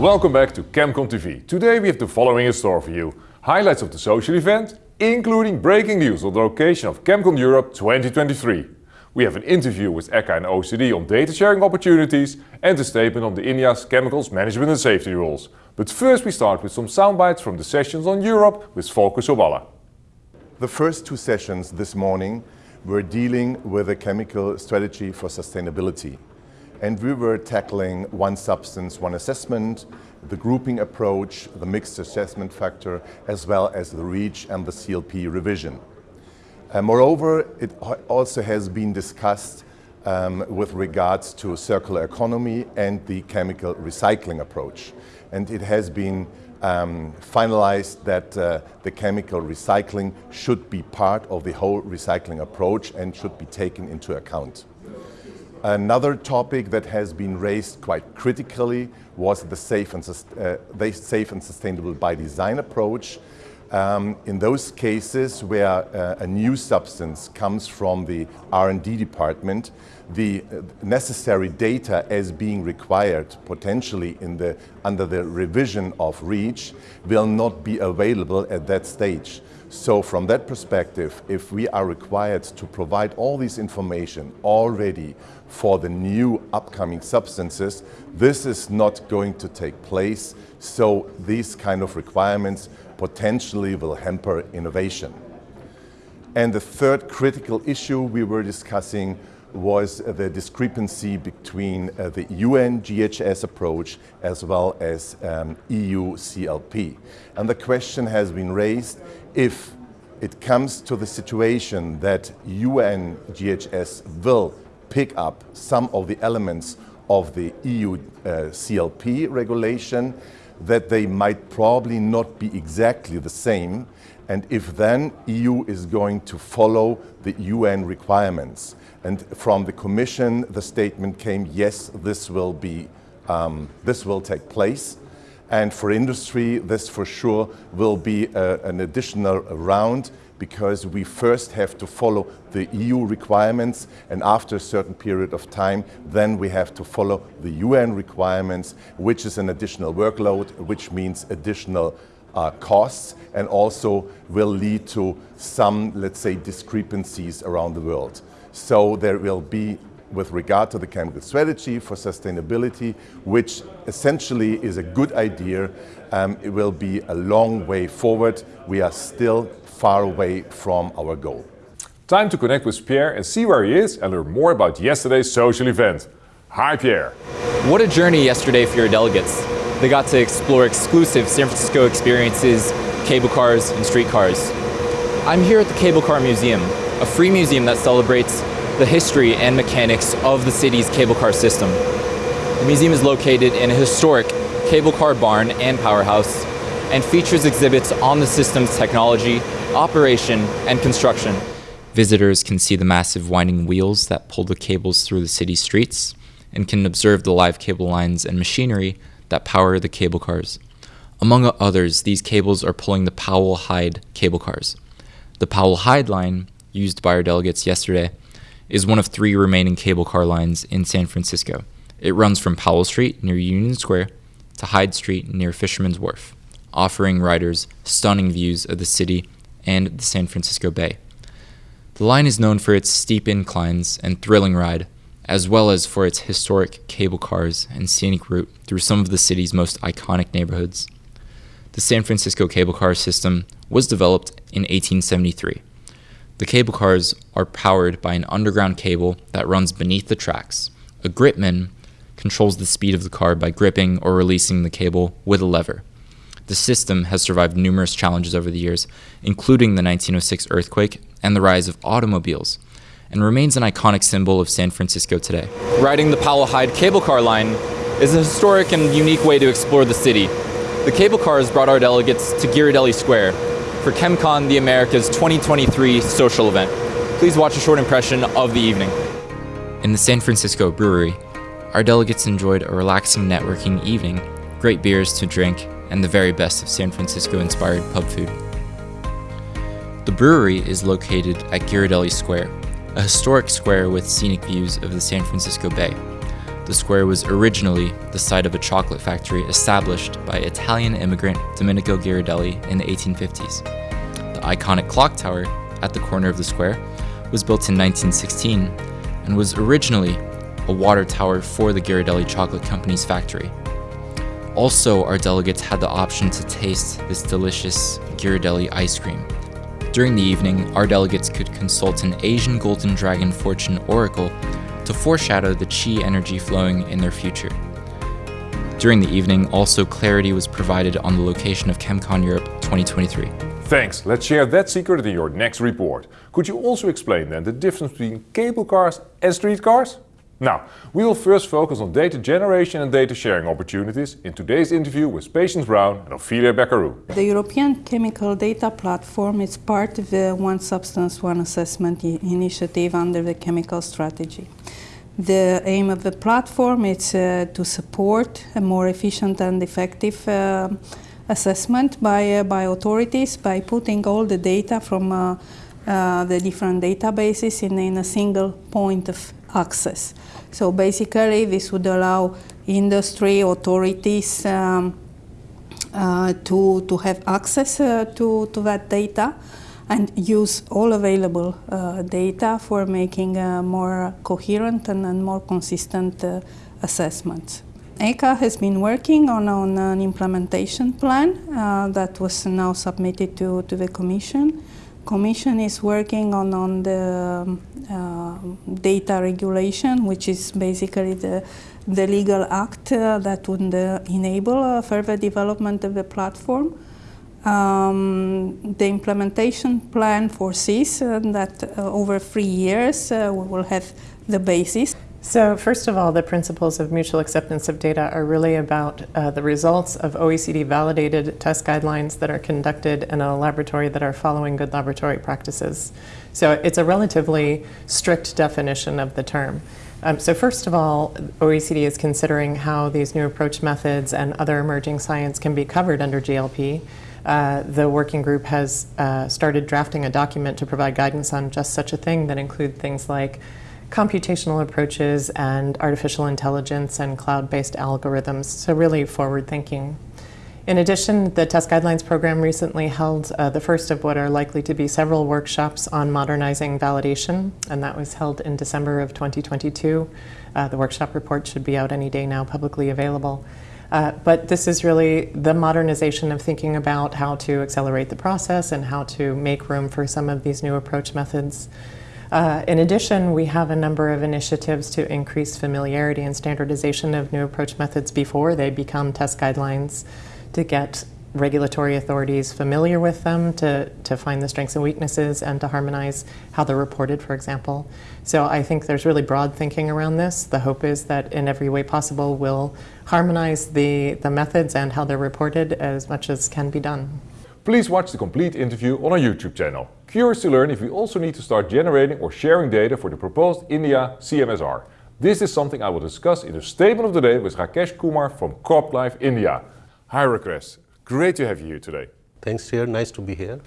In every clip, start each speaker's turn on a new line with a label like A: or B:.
A: Welcome back to ChemCon TV. Today we have the following in store for you. Highlights of the social event, including breaking news on the location of ChemCon Europe 2023. We have an interview with ECHA and OECD on data sharing opportunities and a statement on the INEOS chemicals management and safety rules. But first we start with some soundbites from the sessions on Europe with Volker Soballa.
B: The first two sessions this morning were dealing with a chemical strategy for sustainability and we were tackling one substance, one assessment, the grouping approach, the mixed assessment factor, as well as the REACH and the CLP revision. Uh, moreover, it also has been discussed um, with regards to circular economy and the chemical recycling approach. And it has been um, finalized that uh, the chemical recycling should be part of the whole recycling approach and should be taken into account. Another topic that has been raised quite critically was the safe and, uh, the safe and sustainable by design approach. Um, in those cases where uh, a new substance comes from the R&D department, the uh, necessary data as being required potentially in the, under the revision of REACH will not be available at that stage. So from that perspective, if we are required to provide all this information already for the new upcoming substances, this is not going to take place. So these kind of requirements potentially will hamper innovation. And the third critical issue we were discussing was the discrepancy between uh, the UN GHS approach as well as um, EU CLP. And the question has been raised if it comes to the situation that UN GHS will pick up some of the elements of the EU uh, CLP regulation, that they might probably not be exactly the same, and if then EU is going to follow the UN requirements. And from the Commission, the statement came, yes, this will be, um, this will take place. And for industry, this for sure will be uh, an additional round because we first have to follow the EU requirements and after a certain period of time then we have to follow the UN requirements which is an additional workload which means additional uh, costs and also will lead to some let's say discrepancies around the world. So there will be with regard to the chemical strategy for sustainability, which essentially is a good idea. Um, it will be a long way forward. We are still far away from our goal.
A: Time to connect with Pierre and see where he is and learn more about yesterday's social event. Hi Pierre.
C: What a journey yesterday for your delegates. They got to explore exclusive San Francisco experiences, cable cars and streetcars. I'm here at the Cable Car Museum, a free museum that celebrates the history and mechanics of the city's cable car system. The museum is located in a historic cable car barn and powerhouse and features exhibits on the system's technology, operation, and construction. Visitors can see the massive winding wheels that pull the cables through the city streets and can observe the live cable lines and machinery that power the cable cars. Among others, these cables are pulling the Powell Hyde cable cars. The Powell Hyde line, used by our delegates yesterday, is one of three remaining cable car lines in San Francisco. It runs from Powell Street near Union Square to Hyde Street near Fisherman's Wharf, offering riders stunning views of the city and the San Francisco Bay. The line is known for its steep inclines and thrilling ride, as well as for its historic cable cars and scenic route through some of the city's most iconic neighborhoods. The San Francisco cable car system was developed in 1873. The cable cars are powered by an underground cable that runs beneath the tracks. A gripman controls the speed of the car by gripping or releasing the cable with a lever. The system has survived numerous challenges over the years, including the 1906 earthquake and the rise of automobiles, and remains an iconic symbol of San Francisco today. Riding the Powell Hyde cable car line is a historic and unique way to explore the city. The cable cars brought our delegates to Ghirardelli Square for ChemCon the Americas 2023 social event. Please watch a short impression of the evening. In the San Francisco Brewery, our delegates enjoyed a relaxing networking evening, great beers to drink, and the very best of San Francisco inspired pub food. The brewery is located at Ghirardelli Square, a historic square with scenic views of the San Francisco Bay. The square was originally the site of a chocolate factory established by Italian immigrant Domenico Ghirardelli in the 1850s. The iconic clock tower at the corner of the square was built in 1916 and was originally a water tower for the Ghirardelli Chocolate Company's factory. Also, our delegates had the option to taste this delicious Ghirardelli ice cream. During the evening, our delegates could consult an Asian Golden Dragon fortune oracle to foreshadow the chi energy flowing in their future. During the evening, also clarity was provided on the location of ChemCon Europe 2023.
A: Thanks, let's share that secret in your next report. Could you also explain then the difference between cable cars and street cars? Now, we will first focus on data generation and data sharing opportunities in today's interview with Patience Browne and Ofelia Bercaru.
D: The European Chemical Data Platform is part of the One Substance, One Assessment initiative under the chemical strategy. The aim of the platform is uh, to support a more efficient and effective uh, assessment by, uh, by authorities by putting all the data from uh, the different databases in, in a single point of access. So basically, this would allow industry authorities um, uh, to, to have access uh, to, to that data and use all available uh, data for making more coherent and, and more consistent assessments. ECHA has been working on, on an implementation plan uh, that was now submitted to, to the Commission. Commission is working on, on the uh, data regulation, which is basically the, the legal act uh, that would uh, enable further development of the platform. Um, the implementation plan foresees uh, that uh, over three years uh, we will have the basis.
E: So first of all, the principles of mutual acceptance of data are really about uh, the results of OECD validated test guidelines that are conducted in a laboratory that are following good laboratory practices. So it's a relatively strict definition of the term. Um, so first of all, OECD is considering how these new approach methods and other emerging science can be covered under GLP. Uh, the working group has uh, started drafting a document to provide guidance on just such a thing that include things like computational approaches and artificial intelligence and cloud-based algorithms, so really forward-thinking. In addition, the Test Guidelines program recently held uh, the first of what are likely to be several workshops on modernizing validation, and that was held in December of 2022. Uh, the workshop report should be out any day now, publicly available. Uh, but this is really the modernization of thinking about how to accelerate the process and how to make room for some of these new approach methods. Uh, in addition, we have a number of initiatives to increase familiarity and standardization of new approach methods before they become test guidelines to get regulatory authorities familiar with them, to, to find the strengths and weaknesses, and to harmonize how they're reported, for example. So I think there's really broad thinking around this. The hope is that in every way possible we'll harmonize the, the methods and how they're reported as much as can be done.
A: Please watch the complete interview on our YouTube channel. Curious to learn if we also need to start generating or sharing data for the proposed India CMSR. This is something I will discuss in the statement of the day with Rakesh Kumar from CropLife India. Hi Rakesh, great to have you here today.
F: Thanks, Chair. Nice to be here.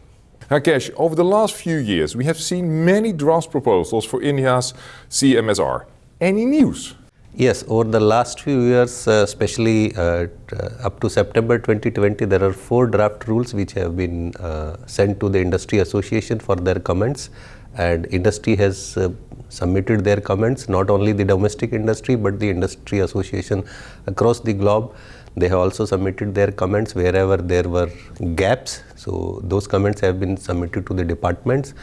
A: Rakesh, over the last few years we have seen many draft proposals for India's CMSR. Any news?
F: Yes, over the last few years, uh, especially uh, up to September 2020, there are four draft rules which have been uh, sent to the industry association for their comments and industry has uh, submitted their comments, not only the domestic industry but the industry association across the globe. They have also submitted their comments wherever there were gaps. So those comments have been submitted to the departments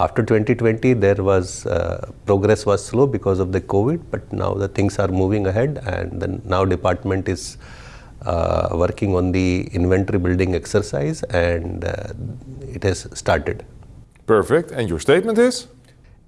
F: after 2020, there was uh, progress was slow because of the COVID, but now the things are moving ahead, and then now department is uh, working on the inventory building exercise, and uh, it has started.
A: Perfect. And your statement is?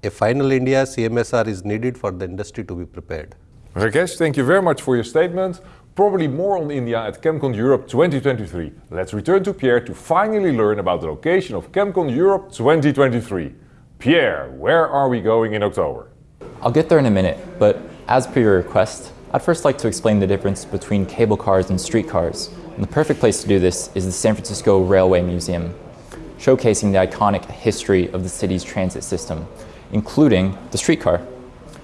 F: A final India CMSR is needed for the industry to be prepared.
A: Rakesh, thank you very much for your statement. Probably more on India at ChemCon Europe 2023. Let's return to Pierre to finally learn about the location of ChemCon Europe 2023. Pierre, where are we going in October?
C: I'll get there in a minute, but as per your request, I'd first like to explain the difference between cable cars and streetcars. And the perfect place to do this is the San Francisco Railway Museum. showcasing the iconic history of the city's transit system, including the streetcar.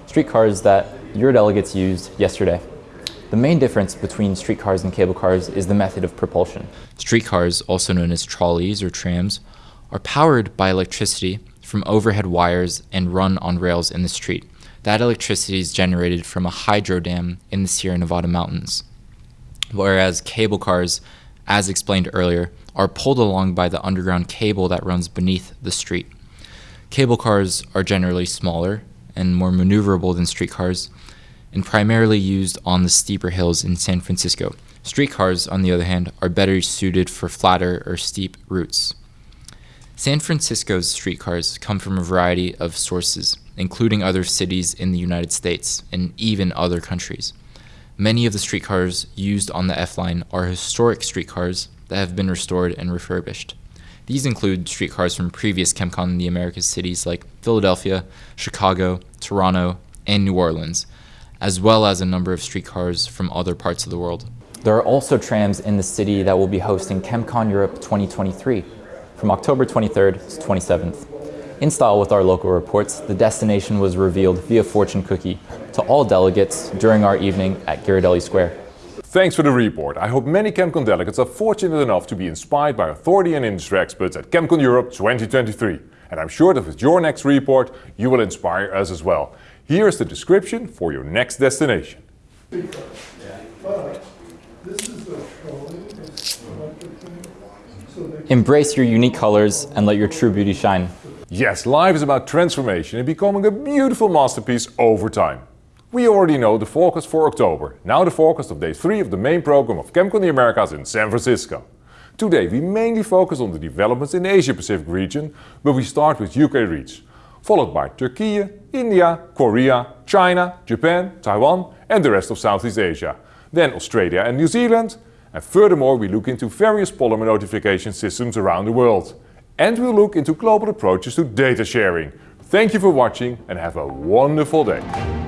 C: Streetcars that your delegates used yesterday. The main difference between streetcars and cable cars is the method of propulsion. Streetcars, also known as trolleys or trams, are powered by electricity from overhead wires and run on rails in the street. That electricity is generated from a hydro dam in the Sierra Nevada mountains. Whereas cable cars, as explained earlier, are pulled along by the underground cable that runs beneath the street. Cable cars are generally smaller and more maneuverable than streetcars, and primarily used on the steeper hills in San Francisco. Streetcars, on the other hand, are better suited for flatter or steep routes. San Francisco's streetcars come from a variety of sources, including other cities in the United States and even other countries. Many of the streetcars used on the F line are historic streetcars that have been restored and refurbished. These include streetcars from previous ChemCon in the Americas cities like Philadelphia, Chicago, Toronto, and New Orleans, as well as a number of streetcars from other parts of the world. There are also trams in the city that will be hosting ChemCon Europe 2023 from October 23rd to 27th. In style with our local reports, the destination was revealed via fortune cookie to all delegates during our evening at Ghirardelli Square.
A: Thanks for the report. I hope many ChemCon delegates are fortunate enough to be inspired by authority and industry experts at ChemCon Europe 2023. And I'm sure that with your next report, you will inspire us as well. Here is the description for your next destination.
C: Embrace your unique colors and let your true beauty shine.
A: Yes, life is about transformation and becoming a beautiful masterpiece over time. We already know the forecast for October, now the forecast of day 3 of the main program of ChemCon the Americas in San Francisco. Today we mainly focus on the developments in the Asia Pacific region, but we start with UK REACH followed by Turkey, India, Korea, China, Japan, Taiwan and the rest of Southeast Asia. Then Australia and New Zealand. And furthermore we look into various polymer notification systems around the world. And we'll look into global approaches to data sharing. Thank you for watching and have a wonderful day.